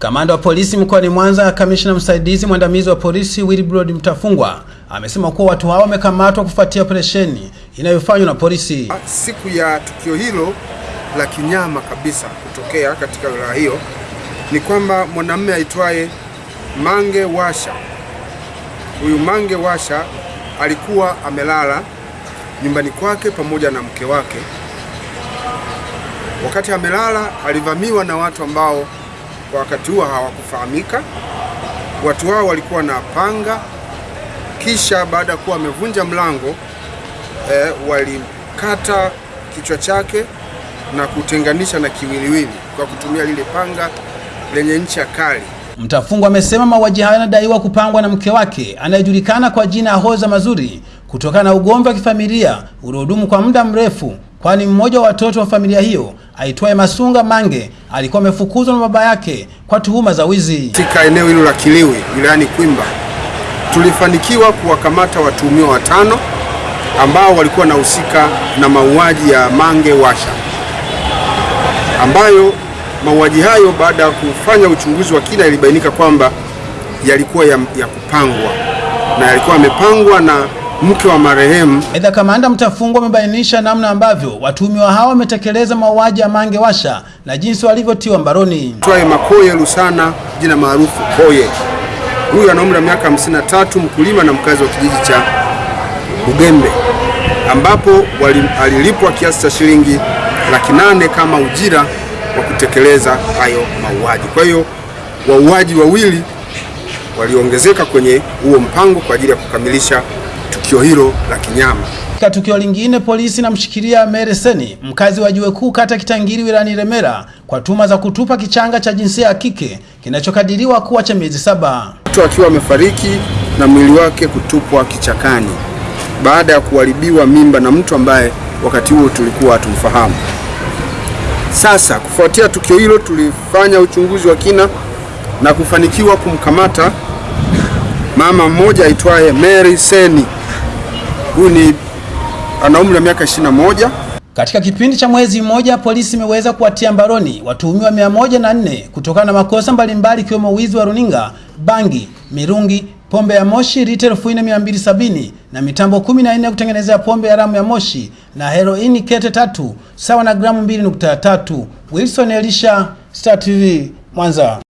Kamanda wa polisi mkoani Mwanza, kamishna msaidizi mwandamizi wa polisi Wilbrod Mtafungwa amesema kuwa watu hao wamekamatwa kufuatia operesheni inayofanywa na polisi. Siku ya tukio hilo la kinyama kabisa kutokea katika wilaya hiyo ni kwamba mwanamume aitwaye Mange Washa, huyu Mange Washa alikuwa amelala nyumbani kwake pamoja na mke wake. Wakati amelala, alivamiwa na watu ambao kwa wakati huo hawakufahamika. Watu hao walikuwa na panga, kisha baada ya kuwa wamevunja mlango eh, walikata kichwa chake na kutenganisha na kiwiliwili kwa kutumia lile panga lenye ncha kali. Mtafungwa amesema mauaji hayo yanadaiwa kupangwa na mke wake anayejulikana kwa jina Hoza Mazuri kutokana na ugomvi wa kifamilia uliodumu kwa muda mrefu, kwani mmoja wa watoto wa familia hiyo aitwaye Masunga Mange alikuwa amefukuzwa na baba yake kwa tuhuma za wizi. Katika eneo hilo la Kiliwi wilayani Kwimba tulifanikiwa kuwakamata watuhumiwa watano ambao walikuwa wanahusika na mauaji ya Mange Washa, ambayo mauaji hayo baada ya kufanya uchunguzi wa kina ilibainika kwamba yalikuwa ya, ya kupangwa na yalikuwa yamepangwa na mke wa marehemu. Aidha, kamanda Mtafungwa amebainisha namna ambavyo watuhumiwa hao wametekeleza mauaji ya Mange Washa na jinsi walivyotiwa mbaroni. Twaye Makoye Lusana, jina maarufu Koye, huyu ana umri wa miaka 53, mkulima na mkazi wa kijiji cha Bugembe, ambapo alilipwa kiasi cha shilingi laki nane kama ujira wa kutekeleza hayo mauaji. Kwa hiyo wauaji wawili waliongezeka kwenye huo mpango kwa ajili ya kukamilisha tukio hilo la kinyama. Katika tukio lingine, polisi namshikilia Mary Seni, mkazi wa Jiwe Kuu, kata Kitangiri, wilayani Remera, kwa tuma za kutupa kichanga cha jinsia ya kike kinachokadiriwa kuwa cha miezi saba. Mtu akiwa amefariki na mwili wake kutupwa kichakani baada ya kuharibiwa mimba na mtu ambaye wakati huo tulikuwa hatumfahamu. Sasa kufuatia tukio hilo, tulifanya uchunguzi wa kina na kufanikiwa kumkamata mama mmoja aitwaye Mary Seni. Huyu ni ana umri wa miaka 21. Katika kipindi cha mwezi mmoja, polisi imeweza kuwatia mbaroni watuhumiwa 104 kutokana na makosa mbalimbali ikiwemo wizi wa runinga, bangi, mirungi, pombe ya moshi lita elfu nne mia mbili sabini na mitambo 14 ya kutengenezea pombe haramu ya moshi na heroini kete tatu sawa na gramu 2.3. Wilson Elisha, Star TV, Mwanza.